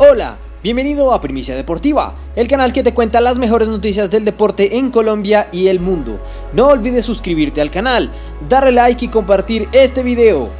Hola, bienvenido a Primicia Deportiva, el canal que te cuenta las mejores noticias del deporte en Colombia y el mundo. No olvides suscribirte al canal, darle like y compartir este video.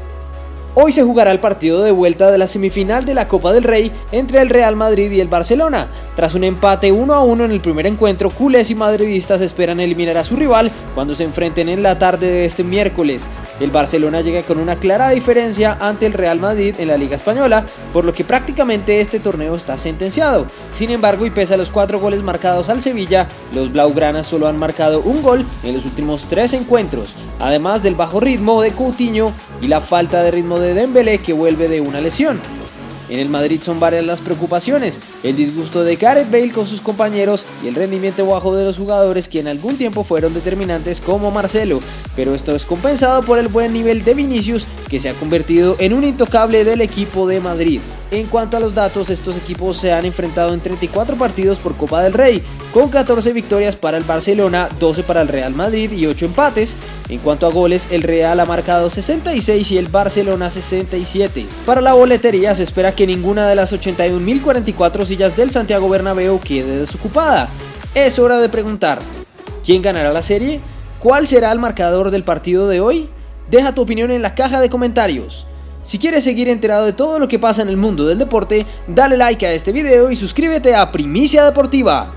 Hoy se jugará el partido de vuelta de la semifinal de la Copa del Rey entre el Real Madrid y el Barcelona. Tras un empate 1 a 1 en el primer encuentro, culés y madridistas esperan eliminar a su rival cuando se enfrenten en la tarde de este miércoles. El Barcelona llega con una clara diferencia ante el Real Madrid en la Liga Española, por lo que prácticamente este torneo está sentenciado. Sin embargo, y pese a los cuatro goles marcados al Sevilla, los blaugranas solo han marcado un gol en los últimos tres encuentros, además del bajo ritmo de Coutinho y la falta de ritmo de Dembélé que vuelve de una lesión. En el Madrid son varias las preocupaciones, el disgusto de Gareth Bale con sus compañeros y el rendimiento bajo de los jugadores que en algún tiempo fueron determinantes como Marcelo, pero esto es compensado por el buen nivel de Vinicius que se ha convertido en un intocable del equipo de Madrid. En cuanto a los datos, estos equipos se han enfrentado en 34 partidos por Copa del Rey, con 14 victorias para el Barcelona, 12 para el Real Madrid y 8 empates. En cuanto a goles, el Real ha marcado 66 y el Barcelona 67. Para la boletería se espera que ninguna de las 81.044 sillas del Santiago Bernabéu quede desocupada. Es hora de preguntar, ¿quién ganará la serie? ¿Cuál será el marcador del partido de hoy? Deja tu opinión en la caja de comentarios. Si quieres seguir enterado de todo lo que pasa en el mundo del deporte, dale like a este video y suscríbete a Primicia Deportiva.